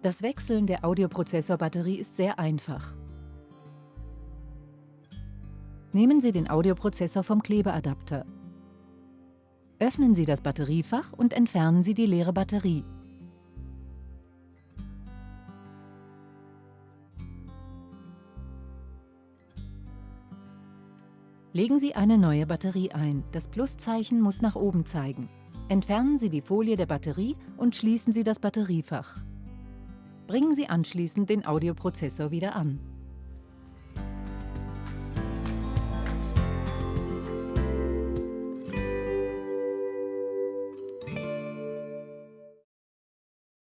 Das Wechseln der Audioprozessorbatterie ist sehr einfach. Nehmen Sie den Audioprozessor vom Klebeadapter. Öffnen Sie das Batteriefach und entfernen Sie die leere Batterie. Legen Sie eine neue Batterie ein. Das Pluszeichen muss nach oben zeigen. Entfernen Sie die Folie der Batterie und schließen Sie das Batteriefach. Bringen Sie anschließend den Audioprozessor wieder an.